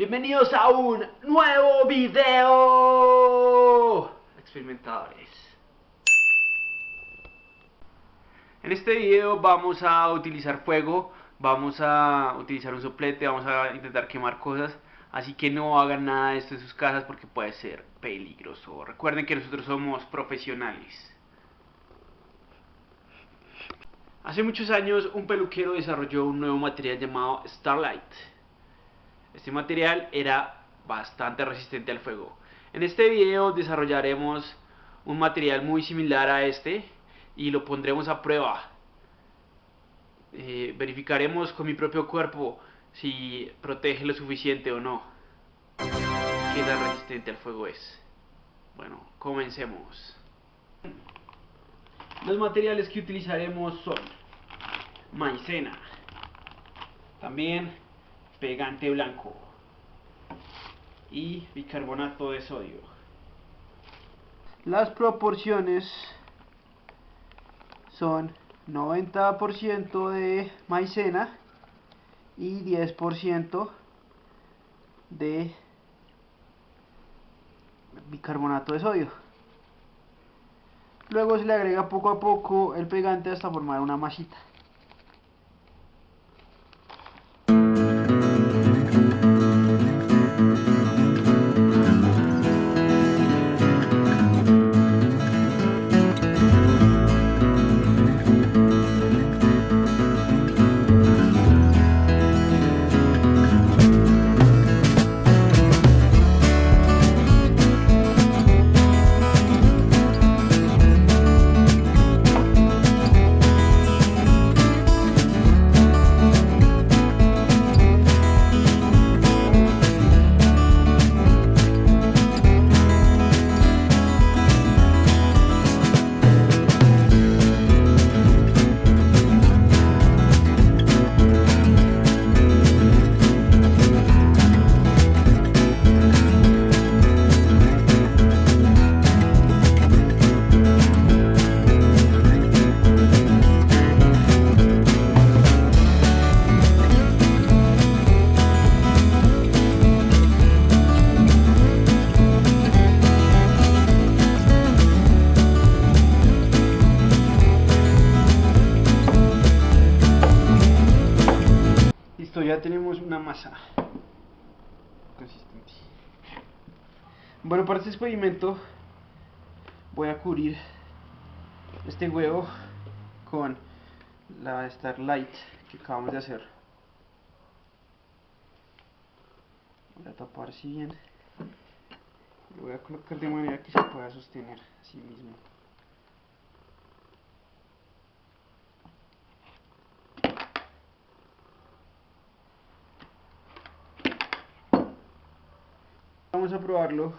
Bienvenidos a un nuevo video. Experimentadores. En este video vamos a utilizar fuego Vamos a utilizar un soplete Vamos a intentar quemar cosas. Así que no hagan nada de esto en sus casas porque puede ser peligroso. Recuerden que nosotros somos profesionales. Hace muchos años un peluquero desarrolló un nuevo material llamado Starlight este material era bastante resistente al fuego. En este video desarrollaremos un material muy similar a este y lo pondremos a prueba. Eh, verificaremos con mi propio cuerpo si protege lo suficiente o no. ¿Qué tan resistente al fuego es? Bueno, comencemos. Los materiales que utilizaremos son maicena, también pegante blanco y bicarbonato de sodio. Las proporciones son 90% de maicena y 10% de bicarbonato de sodio. Luego se le agrega poco a poco el pegante hasta formar una masita. Ya tenemos una masa consistente. Bueno, para este experimento voy a cubrir este huevo con la Starlight que acabamos de hacer. Voy a tapar así bien. Lo voy a colocar de manera que se pueda sostener así mismo. Probarlo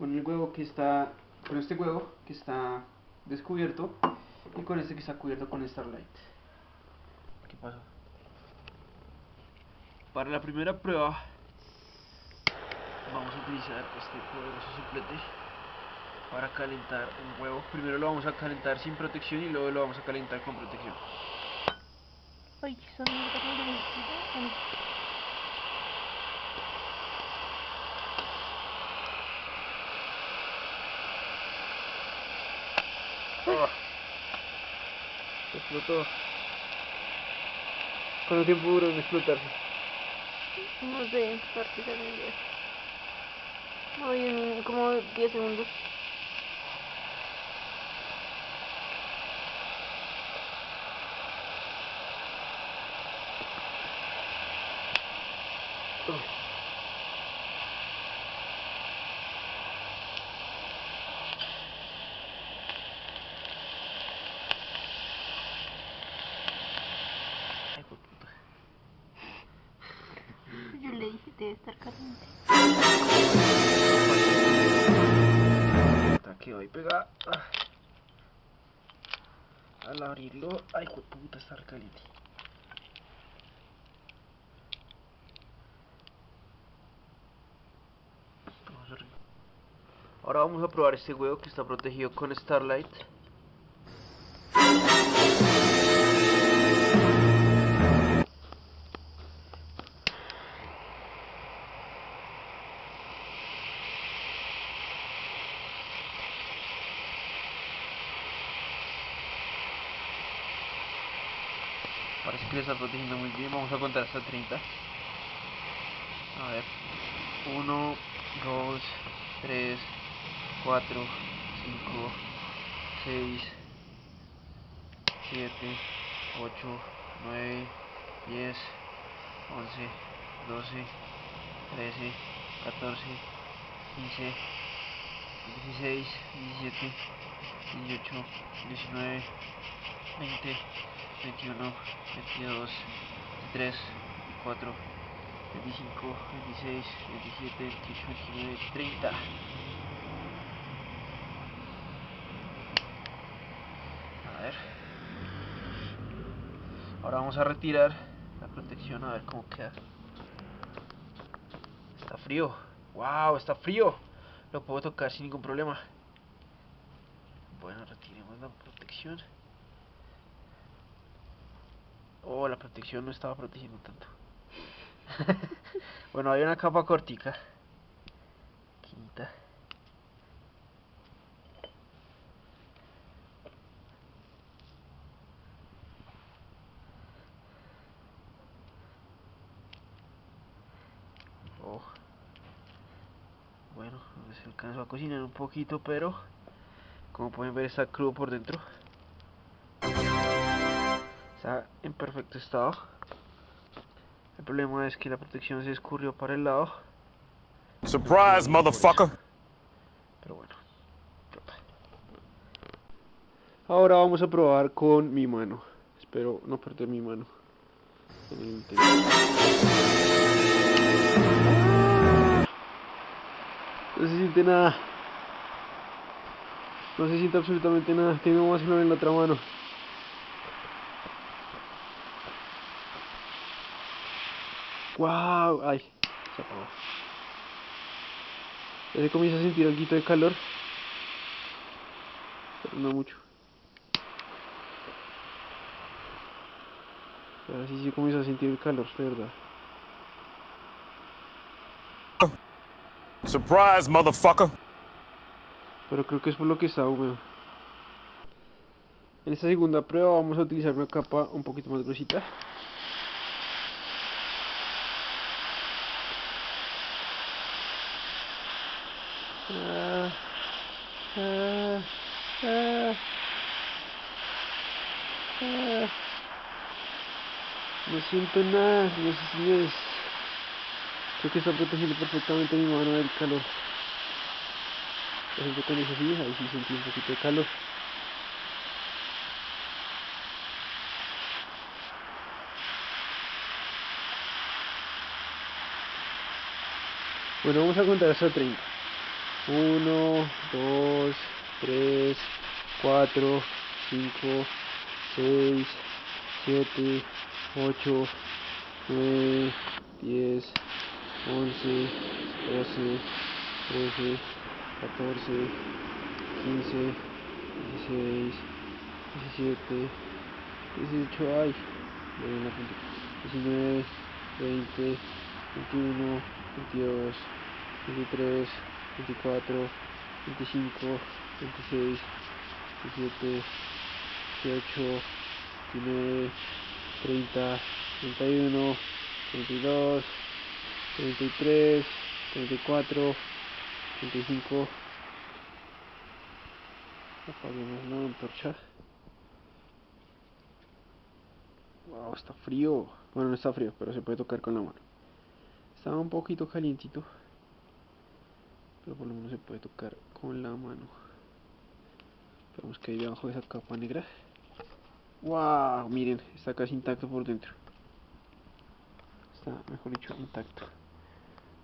con el huevo que está, con este huevo que está descubierto y con este que está cubierto con Starlight. ¿Qué pasó? Para la primera prueba vamos a utilizar este poderoso suplete para calentar un huevo. Primero lo vamos a calentar sin protección y luego lo vamos a calentar con protección. Ay, son explotó. ¿Cuánto tiempo duró en explotarse? No sé, prácticamente. Hoy en como 10 segundos. debe Al abrirlo, ay, puta, está caliente. Ahora vamos a probar este huevo que está protegido con Starlight. Le está protegiendo muy bien. Vamos a contar hasta 30. A ver. 1, 2, 3, 4, 5, 6, 7, 8, 9, 10, 11, 12, 13, 14, 15, 16, 17, 18, 19, 20, 21, 22, 23, 24, 25, 26, 27, 28, 29, 30. A ver. Ahora vamos a retirar la protección a ver cómo queda. Está frío. Wow, está frío. Lo puedo tocar sin ningún problema. Bueno, retiremos la protección. Oh, la protección no estaba protegiendo tanto. bueno, hay una capa cortica. Quinta. Oh. Bueno, se alcanzó a cocinar un poquito, pero como pueden ver está crudo por dentro. Está en perfecto estado. El problema es que la protección se escurrió para el lado. Surprise, motherfucker. Pero bueno. Ahora vamos a probar con mi mano. Espero no perder mi mano. en el intento. No se siente nada. No se siente absolutamente nada. Tengo más una en la otra mano. ¡Wow! ¡Ay! Se. Ya se comienza a sentir algo de calor. Pero no mucho. Ahora sí se comienza a sentir el calor, de verdad. Surprise, motherfucker. Pero creo que es por lo que está húmedo. En esta segunda prueba vamos a utilizar una capa un poquito más gruesita. Ah, ah, ah, ah. No siento nada, señores y señores. Creo que está protegiendo perfectamente mi mano del calor. Por ejemplo, con eso sí, ahí sí sentí un poquito de calor. Bueno, vamos a contar hasta 30. 1, 2, 3, 4, 5, 6, 7, 8, 9, 10, 11, 12, 13, 14, 15, 16, 17, 18, ay, me ven la punta. 19, 20, 21, 22, 23, 24, 25, 26, 27, 18, 29, 30, 31, 32, 33, 34, 35. Apaguemos la antorcha. Wow, está frío. Bueno, no está frío, pero se puede tocar con la mano. Estaba un poquito calientito. Pero por lo menos se puede tocar con la mano. Vemos que hay debajo de esa capa negra. Wow, miren, está casi intacto por dentro. Está, mejor dicho, intacto.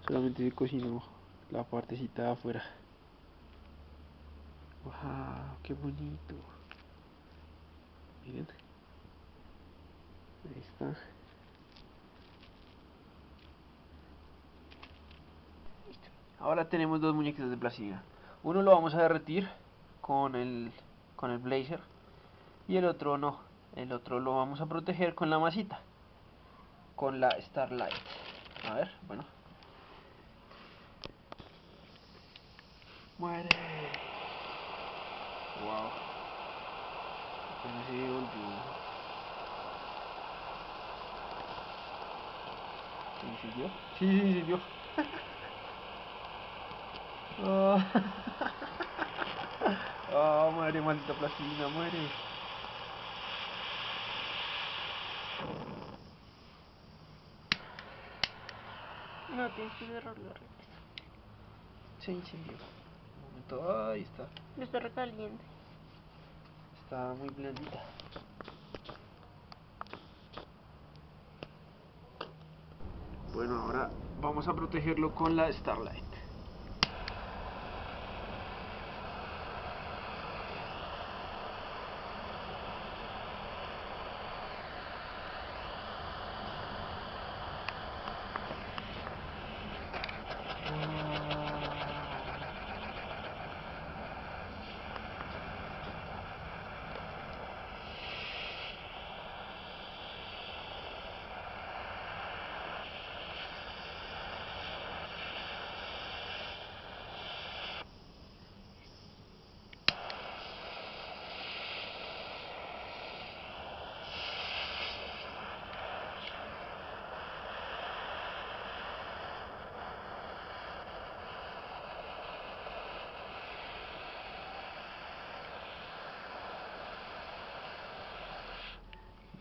Solamente se cocinó la partecita de afuera. Wow, qué bonito. Miren. Ahí está. Ahora tenemos dos muñequitos de plastilina. Uno lo vamos a derretir con el, con el blazer y el otro no. El otro lo vamos a proteger con la masita, con la Starlight. A ver, bueno. Muere. Wow. Apenas se volvió. incendió? Sí, sí, incendió. Ah, Ah, muere, maldita plastilina, muere. No, tienes que cerrarlo. Rick. Se incendió. Un momento, ahí está. Está recaliente. Está muy blandita. Bueno, ahora vamos a protegerlo con la Starlight.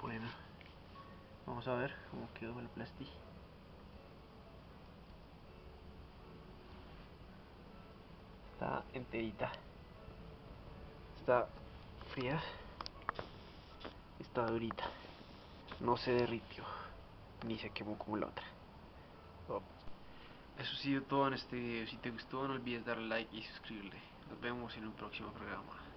Bueno, vamos a ver cómo quedó el plasti. Está enterita. Está fría. Está durita. No se derritió. Ni se quemó como la otra. Oh. Eso ha sido todo en este video. Si te gustó no olvides darle like y suscribirte. Nos vemos en un próximo programa.